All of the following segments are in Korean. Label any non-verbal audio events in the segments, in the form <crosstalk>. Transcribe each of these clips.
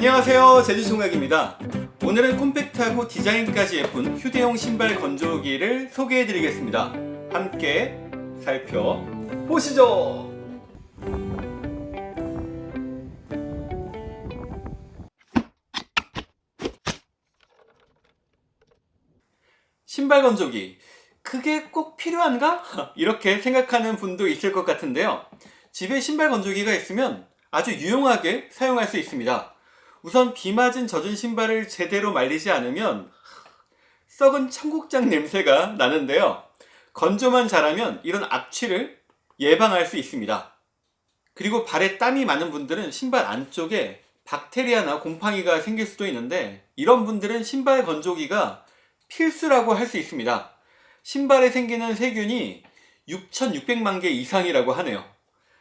안녕하세요. 제주총각입니다. 오늘은 콤팩트하고 디자인까지 예쁜 휴대용 신발 건조기를 소개해 드리겠습니다. 함께 살펴보시죠. 신발 건조기 그게 꼭 필요한가? <laughs> 이렇게 생각하는 분도 있을 것 같은데요. 집에 신발 건조기가 있으면 아주 유용하게 사용할 수 있습니다 우선 비 맞은 젖은 신발을 제대로 말리지 않으면 썩은 청국장 냄새가 나는데요. 건조만 잘하면 이런 악취를 예방할 수 있습니다. 그리고 발에 땀이 많은 분들은 신발 안쪽에 박테리아나 곰팡이가 생길 수도 있는데 이런 분들은 신발 건조기가 필수라고 할 수 있습니다. 신발에 생기는 세균이 6,600만 개 이상이라고 하네요.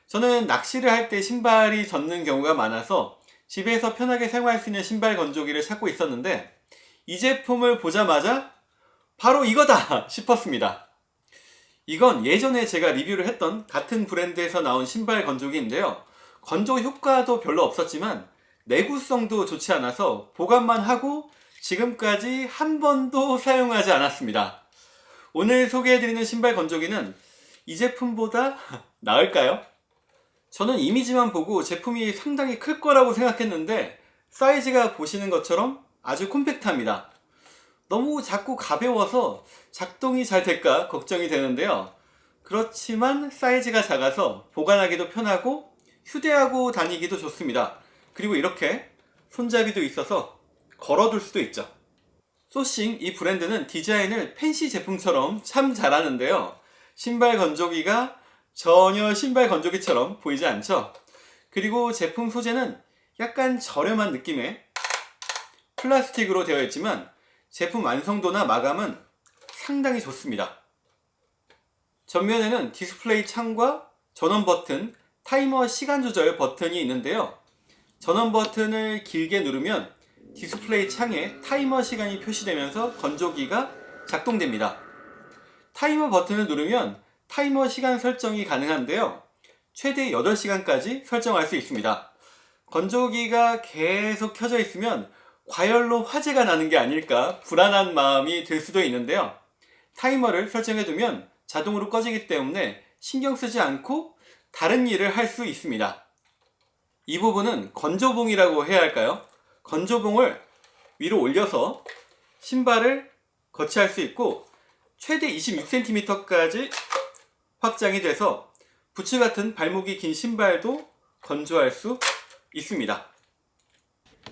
저는 낚시를 할 때 신발이 젖는 경우가 많아서 집에서 편하게 사용할 수 있는 신발 건조기를 찾고 있었는데 이 제품을 보자마자 바로 이거다 <laughs> 싶었습니다. 이건 예전에 제가 리뷰를 했던 같은 브랜드에서 나온 신발 건조기인데요. 건조 효과도 별로 없었지만 내구성도 좋지 않아서 보관만 하고 지금까지 한 번도 <laughs> 사용하지 않았습니다. 오늘 소개해드리는 신발 건조기는 이 제품보다 <laughs> 나을까요? 저는 이미지만 보고 제품이 상당히 클 거라고 생각했는데 사이즈가 보시는 것처럼 아주 콤팩트합니다. 너무 작고 가벼워서 작동이 잘 될까 걱정이 되는데요. 그렇지만 사이즈가 작아서 보관하기도 편하고 휴대하고 다니기도 좋습니다. 그리고 이렇게 손잡이도 있어서 걸어둘 수도 있죠. 소싱 이 브랜드는 디자인을 팬시 제품처럼 참 잘하는데요. 신발 건조기가 전혀 신발 건조기처럼 보이지 않죠? 그리고 제품 소재는 약간 저렴한 느낌의 플라스틱으로 되어 있지만 제품 완성도나 마감은 상당히 좋습니다. 전면에는 디스플레이 창과 전원 버튼, 타이머 시간 조절 버튼이 있는데요. 전원 버튼을 길게 누르면 디스플레이 창에 타이머 시간이 표시되면서 건조기가 작동됩니다. 타이머 버튼을 누르면 타이머 시간 설정이 가능한데요. 최대 8시간까지 설정할 수 있습니다. 건조기가 계속 켜져 있으면 과열로 화재가 나는 게 아닐까 불안한 마음이 들 수도 있는데요. 타이머를 설정해 두면 자동으로 꺼지기 때문에 신경 쓰지 않고 다른 일을 할 수 있습니다. 이 부분은 건조봉이라고 해야 할까요? 건조봉을 위로 올려서 신발을 거치할 수 있고 최대 26cm까지 확장이 돼서 부츠 같은 발목이 긴 신발도 건조할 수 있습니다.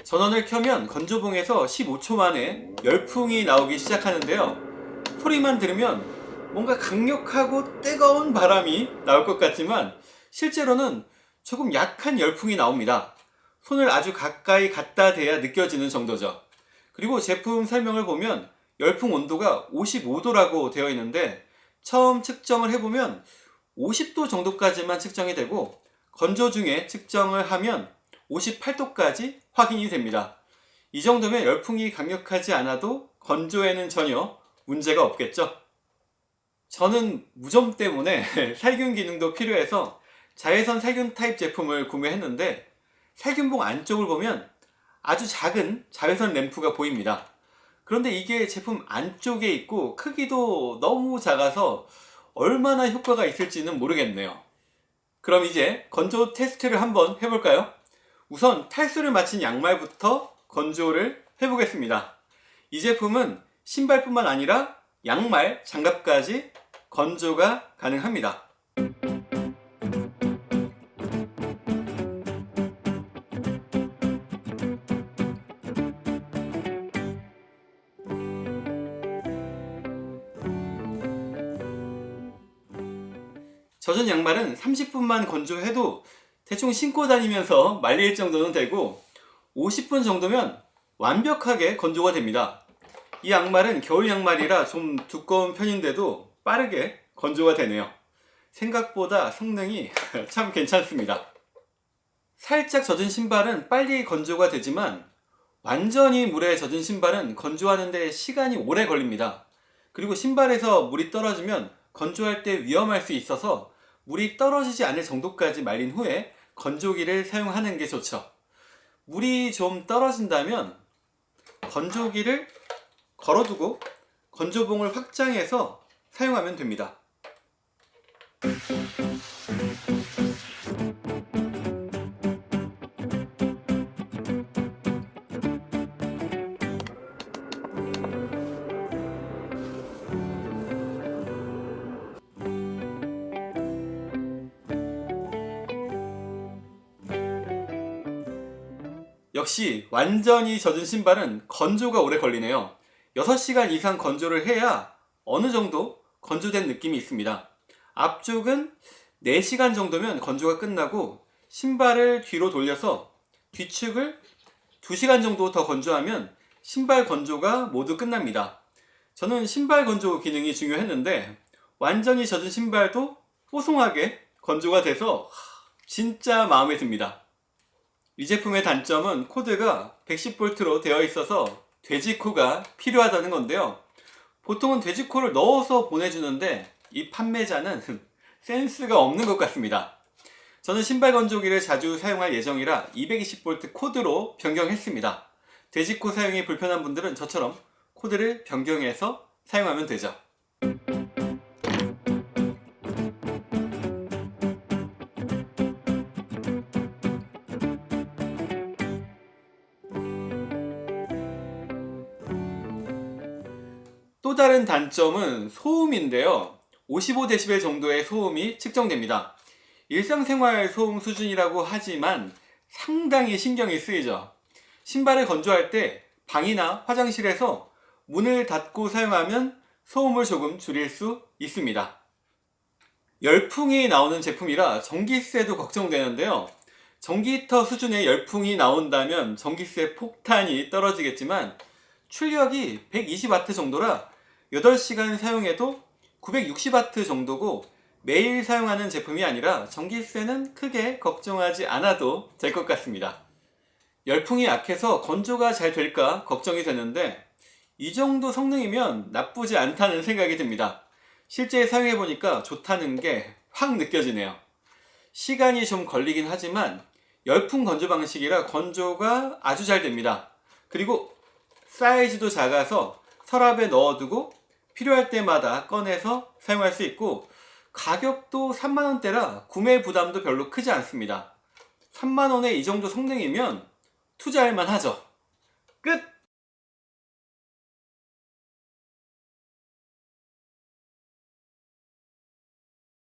전원을 켜면 건조봉에서 15초 만에 열풍이 나오기 시작하는데요. 소리만 들으면 뭔가 강력하고 뜨거운 바람이 나올 것 같지만 실제로는 조금 약한 열풍이 나옵니다. 손을 아주 가까이 갖다 대야 느껴지는 정도죠. 그리고 제품 설명을 보면 열풍 온도가 55도라고 되어 있는데 처음 측정을 해보면 50도 정도까지만 측정이 되고 건조 중에 측정을 하면 58도까지 확인이 됩니다. 이 정도면 열풍이 강력하지 않아도 건조에는 전혀 문제가 없겠죠. 저는 무좀 때문에 <laughs> 살균 기능도 필요해서 자외선 살균 타입 제품을 구매했는데 살균봉 안쪽을 보면 아주 작은 자외선 램프가 보입니다 그런데 이게 제품 안쪽에 있고 크기도 너무 작아서 얼마나 효과가 있을지는 모르겠네요. 그럼 이제 건조 테스트를 한번 해볼까요? 우선 탈수를 마친 양말부터 건조를 해보겠습니다. 이 제품은 신발뿐만 아니라 양말, 장갑까지 건조가 가능합니다 젖은 양말은 30분만 건조해도 대충 신고 다니면서 말릴 정도는 되고 50분 정도면 완벽하게 건조가 됩니다. 이 양말은 겨울 양말이라 좀 두꺼운 편인데도 빠르게 건조가 되네요. 생각보다 성능이 <laughs> 참 괜찮습니다. 살짝 젖은 신발은 빨리 건조가 되지만 완전히 물에 젖은 신발은 건조하는데 시간이 오래 걸립니다. 그리고 신발에서 물이 떨어지면 건조할 때 위험할 수 있어서 물이 떨어지지 않을 정도까지 말린 후에 건조기를 사용하는 게 좋죠 물이 좀 떨어진다면 건조기를 걸어두고 건조봉을 확장해서 사용하면 됩니다. 역시 완전히 젖은 신발은 건조가 오래 걸리네요. 6시간 이상 건조를 해야 어느 정도 건조된 느낌이 있습니다. 앞쪽은 4시간 정도면 건조가 끝나고 신발을 뒤로 돌려서 뒤축을 2시간 정도 더 건조하면 신발 건조가 모두 끝납니다. 저는 신발 건조 기능이 중요했는데 완전히 젖은 신발도 뽀송하게 건조가 돼서 진짜 마음에 듭니다 이 제품의 단점은 코드가 110V로 되어 있어서 돼지코가 필요하다는 건데요. 보통은 돼지코를 넣어서 보내주는데 이 판매자는 <laughs> 센스가 없는 것 같습니다. 저는 신발 건조기를 자주 사용할 예정이라 220V 코드로 변경했습니다. 돼지코 사용이 불편한 분들은 저처럼 코드를 변경해서 사용하면 되죠 또 다른 단점은 소음인데요. 55dB 정도의 소음이 측정됩니다. 일상생활 소음 수준이라고 하지만 상당히 신경이 쓰이죠. 신발을 건조할 때 방이나 화장실에서 문을 닫고 사용하면 소음을 조금 줄일 수 있습니다. 열풍이 나오는 제품이라 전기세도 걱정되는데요. 전기히터 수준의 열풍이 나온다면 전기세 폭탄이 떨어지겠지만 출력이 120W 정도라 8시간 사용해도 960W 정도고 매일 사용하는 제품이 아니라 전기세는 크게 걱정하지 않아도 될 것 같습니다. 열풍이 약해서 건조가 잘 될까 걱정이 되는데 이 정도 성능이면 나쁘지 않다는 생각이 듭니다. 실제 사용해보니까 좋다는 게 확 느껴지네요. 시간이 좀 걸리긴 하지만 열풍 건조 방식이라 건조가 아주 잘 됩니다. 그리고 사이즈도 작아서 서랍에 넣어두고 필요할 때마다 꺼내서 사용할 수 있고 가격도 3만원대라 구매 부담도 별로 크지 않습니다 3만원에 이 정도 성능이면 투자할 만하죠 끝!